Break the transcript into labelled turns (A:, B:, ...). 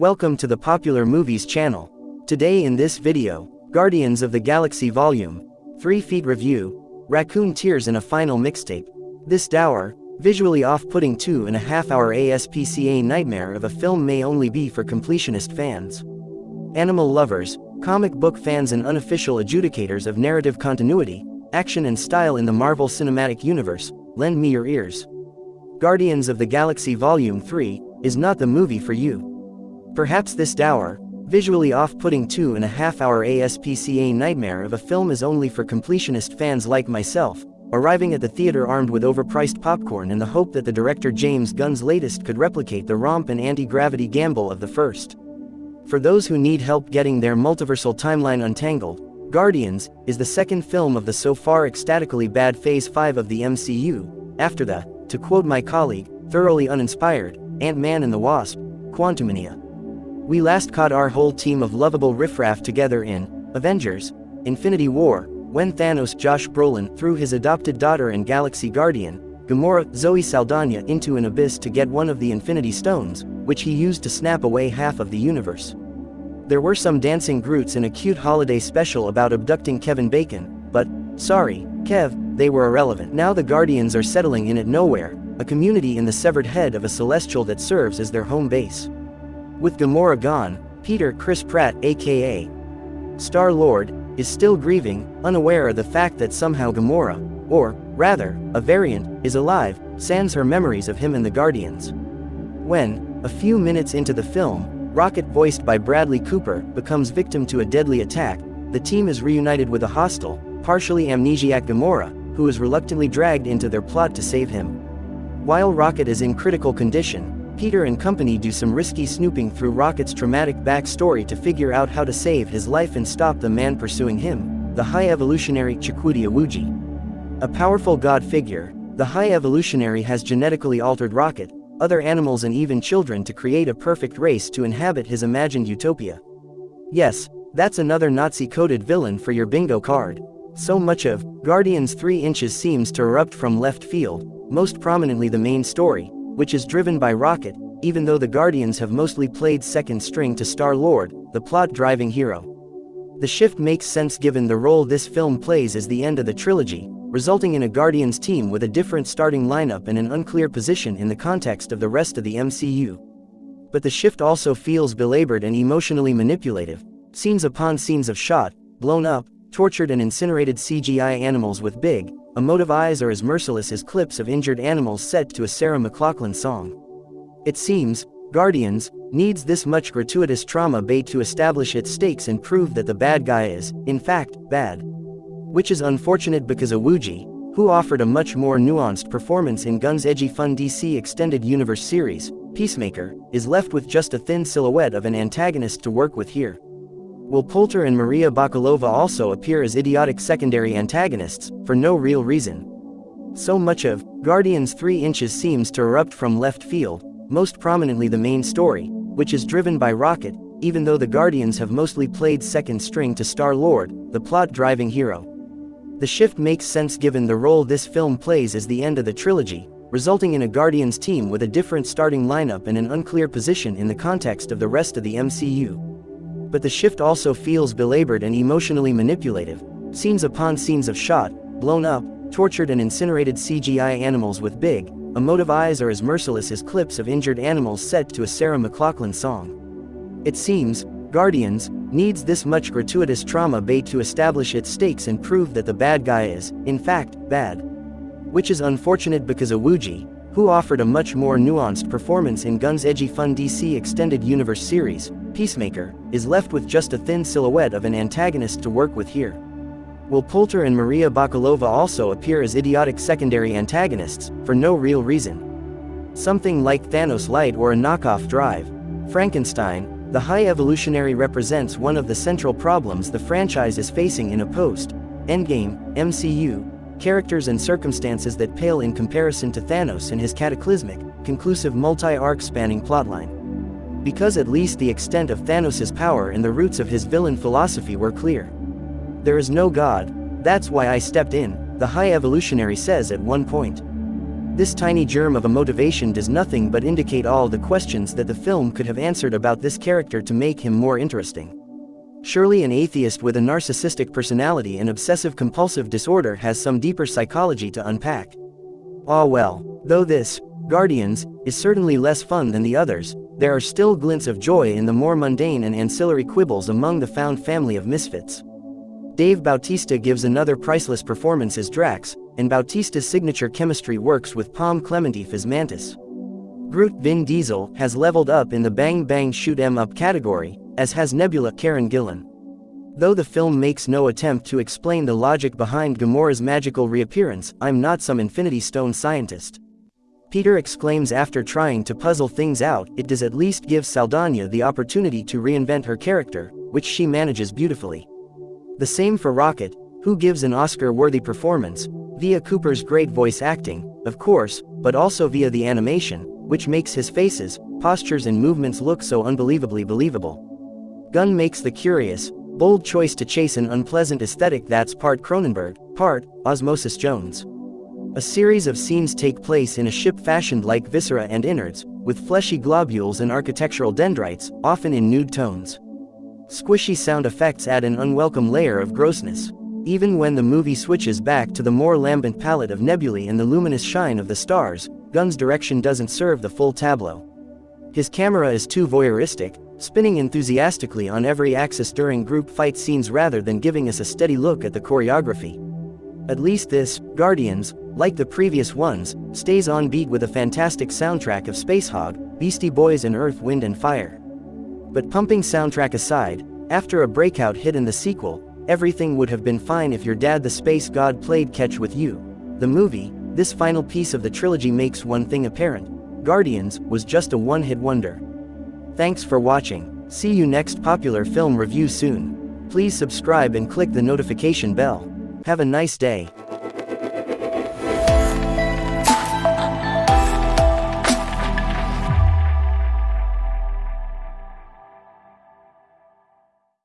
A: Welcome to the Popular Movies channel. Today in this video, Guardians of the Galaxy Volume 3 Feet Review, Raccoon Tears in a Final Mixtape. This dour, visually off-putting two and a half hour ASPCA nightmare of a film may only be for completionist fans. Animal lovers, comic book fans and unofficial adjudicators of narrative continuity, action and style in the Marvel Cinematic Universe, lend me your ears. Guardians of the Galaxy Volume 3 is not the movie for you. Perhaps this dour, visually off-putting two and a half hour ASPCA nightmare of a film is only for completionist fans like myself, arriving at the theater armed with overpriced popcorn in the hope that the director James Gunn's latest could replicate the romp and anti-gravity gamble of the first. For those who need help getting their multiversal timeline untangled, Guardians is the second film of the so far ecstatically bad Phase 5 of the MCU, after the, to quote my colleague, thoroughly uninspired, Ant-Man and the Wasp, Quantumania. We last caught our whole team of lovable riffraff together in Avengers Infinity War, when Thanos Josh Brolin threw his adopted daughter and Galaxy Guardian, Gamora Zoe Saldana into an abyss to get one of the Infinity Stones, which he used to snap away half of the universe. There were some dancing Groots in a cute holiday special about abducting Kevin Bacon, but, sorry, Kev, they were irrelevant. Now the Guardians are settling in at Knowhere, a community in the severed head of a celestial that serves as their home base. With Gamora gone, Peter Chris Pratt aka Star-Lord, is still grieving, unaware of the fact that somehow Gamora, or, rather, a variant, is alive, sans her memories of him and the Guardians. When, a few minutes into the film, Rocket voiced by Bradley Cooper, becomes victim to a deadly attack, the team is reunited with a hostile, partially amnesiac Gamora, who is reluctantly dragged into their plot to save him. While Rocket is in critical condition, Peter and company do some risky snooping through Rocket's traumatic backstory to figure out how to save his life and stop the man pursuing him, the High Evolutionary Chukwudi Iwuji. A powerful god figure, the High Evolutionary has genetically altered Rocket, other animals and even children to create a perfect race to inhabit his imagined utopia. Yes, that's another Nazi-coded villain for your bingo card. So much of Guardians 3 inches seems to erupt from left field, most prominently the main story, which is driven by Rocket, even though the Guardians have mostly played second string to Star-Lord, the plot-driving hero. The shift makes sense given the role this film plays as the end of the trilogy, resulting in a Guardians team with a different starting lineup and an unclear position in the context of the rest of the MCU. But the shift also feels belabored and emotionally manipulative, scenes upon scenes of shot, blown up, tortured and incinerated CGI animals with big, Emotive eyes are as merciless as clips of injured animals set to a Sarah McLachlan song. It seems, Guardians, needs this much gratuitous trauma bait to establish its stakes and prove that the bad guy is, in fact, bad. Which is unfortunate because Iwuji, who offered a much more nuanced performance in Gunn's edgy fun DC Extended Universe series, Peacemaker, is left with just a thin silhouette of an antagonist to work with here. Will Poulter and Maria Bakalova also appear as idiotic secondary antagonists, for no real reason? So much of Guardians 3 Inches seems to erupt from left field, most prominently the main story, which is driven by Rocket, even though the Guardians have mostly played second string to Star-Lord, the plot-driving hero. The shift makes sense given the role this film plays as the end of the trilogy, resulting in a Guardians team with a different starting lineup and an unclear position in the context of the rest of the MCU but the shift also feels belabored and emotionally manipulative. Scenes upon scenes of shot, blown up, tortured and incinerated CGI animals with big, emotive eyes are as merciless as clips of injured animals set to a Sarah McLachlan song. It seems, Guardians, needs this much gratuitous trauma bait to establish its stakes and prove that the bad guy is, in fact, bad. Which is unfortunate because Iwuji, who offered a much more nuanced performance in Gunn's edgy fun DC Extended Universe series, Peacemaker, is left with just a thin silhouette of an antagonist to work with here. Will Poulter and Maria Bakalova also appear as idiotic secondary antagonists, for no real reason? Something like Thanos Light or a knockoff Drive. Frankenstein, the High Evolutionary represents one of the central problems the franchise is facing in a post Endgame, MCU, characters and circumstances that pale in comparison to Thanos and his cataclysmic, conclusive multi-arc spanning plotline. Because at least the extent of Thanos' power and the roots of his villain philosophy were clear. There is no god, that's why I stepped in, the High Evolutionary says at one point. This tiny germ of a motivation does nothing but indicate all the questions that the film could have answered about this character to make him more interesting. Surely an atheist with a narcissistic personality and obsessive-compulsive disorder has some deeper psychology to unpack. Ah well, though this, Guardians, is certainly less fun than the others, there are still glints of joy in the more mundane and ancillary quibbles among the found family of misfits. Dave Bautista gives another priceless performance as Drax, and Bautista's signature chemistry works with Pom Klementieff as Mantis. Groot Vin Diesel has leveled up in the bang bang shoot 'em up category, as has Nebula Karen Gillan. Though the film makes no attempt to explain the logic behind Gamora's magical reappearance, I'm not some Infinity Stone scientist. Peter exclaims after trying to puzzle things out, it does at least give Saldana the opportunity to reinvent her character, which she manages beautifully. The same for Rocket, who gives an Oscar-worthy performance, via Cooper's great voice acting, of course, but also via the animation, which makes his faces, postures and movements look so unbelievably believable. Gunn makes the curious, bold choice to chase an unpleasant aesthetic that's part Cronenberg, part Osmosis Jones. A series of scenes take place in a ship fashioned like viscera and innards, with fleshy globules and architectural dendrites, often in nude tones. Squishy sound effects add an unwelcome layer of grossness. Even when the movie switches back to the more lambent palette of nebulae and the luminous shine of the stars, Gunn's direction doesn't serve the full tableau. His camera is too voyeuristic, spinning enthusiastically on every axis during group fight scenes rather than giving us a steady look at the choreography. At least this, Guardians, like the previous ones, stays on beat with a fantastic soundtrack of Spacehog, Beastie Boys and Earth, Wind and Fire. But pumping soundtrack aside, after a breakout hit in the sequel, everything would have been fine if your dad the space god played catch with you. The movie, this final piece of the trilogy makes one thing apparent. Guardians was just a one-hit wonder. Thanks for watching. See you next popular film review soon. Please subscribe and click the notification bell. Have a nice day.